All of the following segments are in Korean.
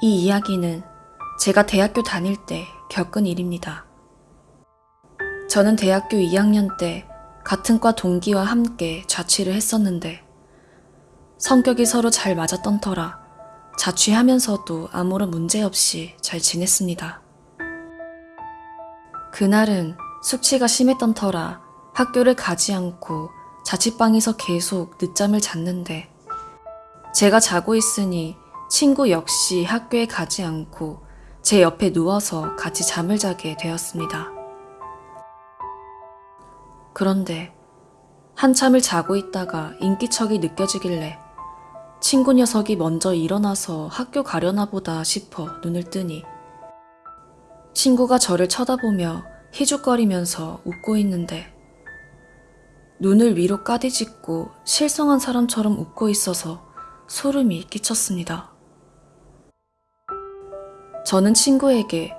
이 이야기는 제가 대학교 다닐 때 겪은 일입니다. 저는 대학교 2학년 때 같은 과 동기와 함께 자취를 했었는데 성격이 서로 잘 맞았던 터라 자취하면서도 아무런 문제 없이 잘 지냈습니다. 그날은 숙취가 심했던 터라 학교를 가지 않고 자취방에서 계속 늦잠을 잤는데 제가 자고 있으니 친구 역시 학교에 가지 않고 제 옆에 누워서 같이 잠을 자게 되었습니다. 그런데 한참을 자고 있다가 인기척이 느껴지길래 친구 녀석이 먼저 일어나서 학교 가려나 보다 싶어 눈을 뜨니 친구가 저를 쳐다보며 희죽거리면서 웃고 있는데 눈을 위로 까디짓고 실성한 사람처럼 웃고 있어서 소름이 끼쳤습니다. 저는 친구에게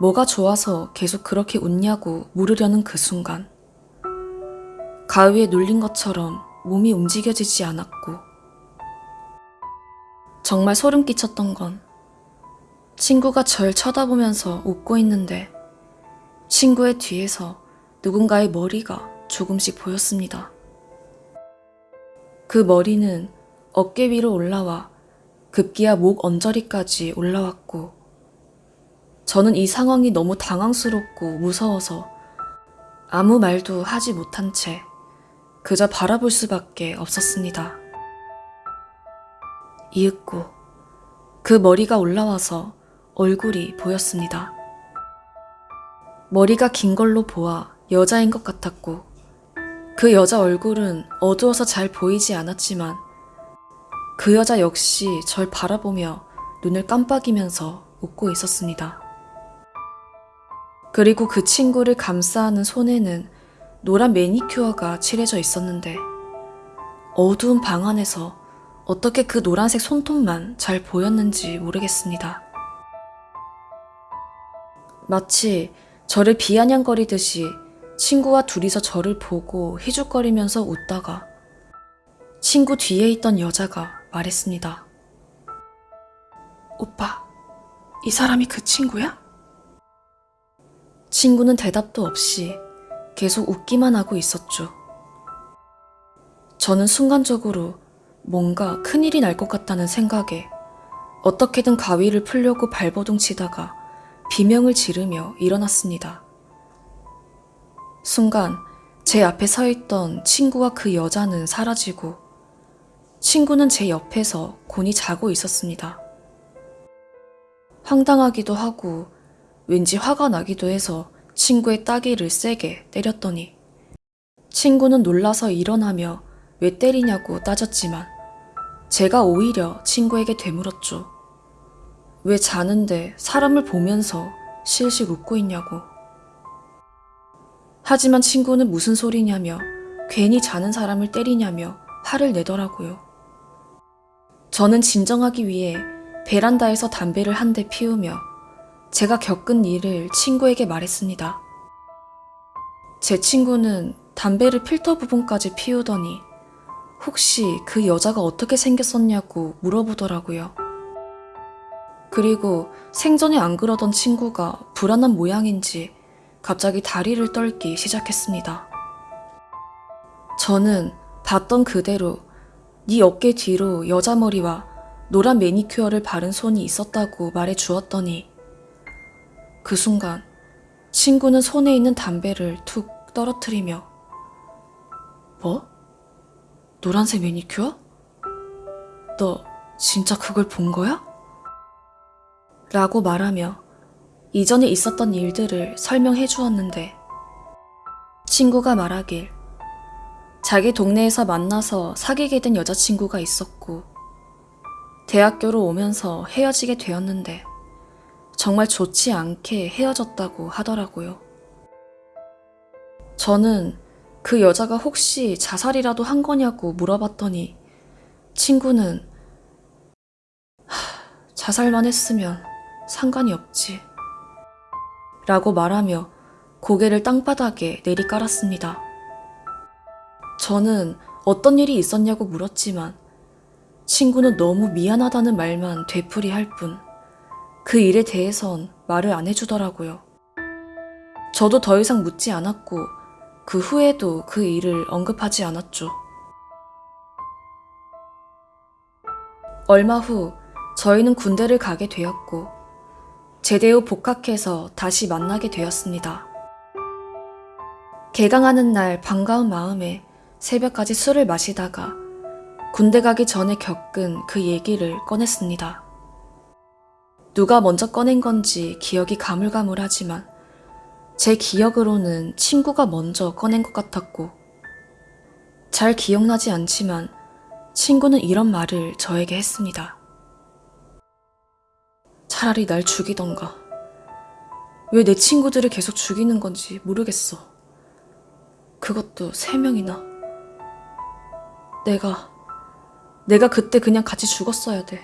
뭐가 좋아서 계속 그렇게 웃냐고 물으려는 그 순간 가위에 눌린 것처럼 몸이 움직여지지 않았고 정말 소름 끼쳤던 건 친구가 절 쳐다보면서 웃고 있는데 친구의 뒤에서 누군가의 머리가 조금씩 보였습니다. 그 머리는 어깨 위로 올라와 급기야 목 언저리까지 올라왔고 저는 이 상황이 너무 당황스럽고 무서워서 아무 말도 하지 못한 채 그저 바라볼 수밖에 없었습니다. 이윽고 그 머리가 올라와서 얼굴이 보였습니다. 머리가 긴 걸로 보아 여자인 것 같았고 그 여자 얼굴은 어두워서 잘 보이지 않았지만 그 여자 역시 절 바라보며 눈을 깜빡이면서 웃고 있었습니다. 그리고 그 친구를 감싸는 손에는 노란 매니큐어가 칠해져 있었는데 어두운 방 안에서 어떻게 그 노란색 손톱만 잘 보였는지 모르겠습니다. 마치 저를 비아냥거리듯이 친구와 둘이서 저를 보고 희죽거리면서 웃다가 친구 뒤에 있던 여자가 말했습니다. 오빠, 이 사람이 그 친구야? 친구는 대답도 없이 계속 웃기만 하고 있었죠. 저는 순간적으로 뭔가 큰일이 날 것 같다는 생각에 어떻게든 가위를 풀려고 발버둥 치다가 비명을 지르며 일어났습니다. 순간 제 앞에 서 있던 친구와 그 여자는 사라지고 친구는 제 옆에서 곤히 자고 있었습니다. 황당하기도 하고 왠지 화가 나기도 해서 친구의 따귀를 세게 때렸더니 친구는 놀라서 일어나며 왜 때리냐고 따졌지만 제가 오히려 친구에게 되물었죠. 왜 자는데 사람을 보면서 실실 웃고 있냐고. 하지만 친구는 무슨 소리냐며 괜히 자는 사람을 때리냐며 화를 내더라고요. 저는 진정하기 위해 베란다에서 담배를 한 대 피우며 제가 겪은 일을 친구에게 말했습니다. 제 친구는 담배를 필터 부분까지 피우더니 혹시 그 여자가 어떻게 생겼었냐고 물어보더라고요. 그리고 생전에 안 그러던 친구가 불안한 모양인지 갑자기 다리를 떨기 시작했습니다. 저는 봤던 그대로 네 어깨 뒤로 여자 머리와 노란 매니큐어를 바른 손이 있었다고 말해 주었더니 그 순간 친구는 손에 있는 담배를 툭 떨어뜨리며 뭐? 노란색 매니큐어? 너 진짜 그걸 본 거야? 라고 말하며 이전에 있었던 일들을 설명해 주었는데 친구가 말하길 자기 동네에서 만나서 사귀게 된 여자친구가 있었고 대학교로 오면서 헤어지게 되었는데 정말 좋지 않게 헤어졌다고 하더라고요. 저는 그 여자가 혹시 자살이라도 한 거냐고 물어봤더니 친구는 하, 자살만 했으면 상관이 없지. 라고 말하며 고개를 땅바닥에 내리깔았습니다. 저는 어떤 일이 있었냐고 물었지만 친구는 너무 미안하다는 말만 되풀이할 뿐 그 일에 대해선 말을 안 해주더라고요. 저도 더 이상 묻지 않았고 그 후에도 그 일을 언급하지 않았죠. 얼마 후 저희는 군대를 가게 되었고 제대 후 복학해서 다시 만나게 되었습니다. 개강하는 날 반가운 마음에 새벽까지 술을 마시다가 군대 가기 전에 겪은 그 얘기를 꺼냈습니다. 누가 먼저 꺼낸 건지 기억이 가물가물하지만 제 기억으로는 친구가 먼저 꺼낸 것 같았고 잘 기억나지 않지만 친구는 이런 말을 저에게 했습니다. 차라리 날 죽이던가. 왜 내 친구들을 계속 죽이는 건지 모르겠어. 그것도 세 명이나. 내가, 내가 그때 그냥 같이 죽었어야 돼.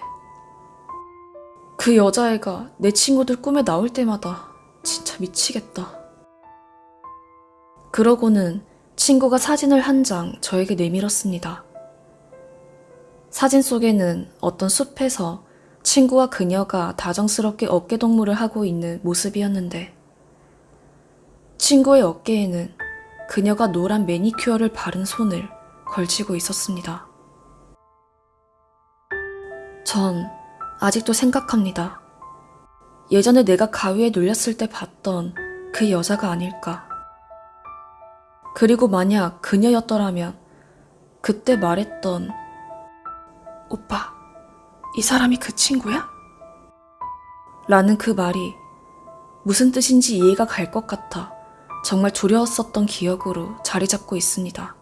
그 여자애가 내 친구들 꿈에 나올 때마다 진짜 미치겠다. 그러고는 친구가 사진을 한 장 저에게 내밀었습니다. 사진 속에는 어떤 숲에서 친구와 그녀가 다정스럽게 어깨동무를 하고 있는 모습이었는데 친구의 어깨에는 그녀가 노란 매니큐어를 바른 손을 걸치고 있었습니다. 전 아직도 생각합니다. 예전에 내가 가위에 눌렸을 때 봤던 그 여자가 아닐까. 그리고 만약 그녀였더라면 그때 말했던 오빠, 이 사람이 그 친구야? 라는 그 말이 무슨 뜻인지 이해가 갈 것 같아 정말 두려웠었던 기억으로 자리 잡고 있습니다.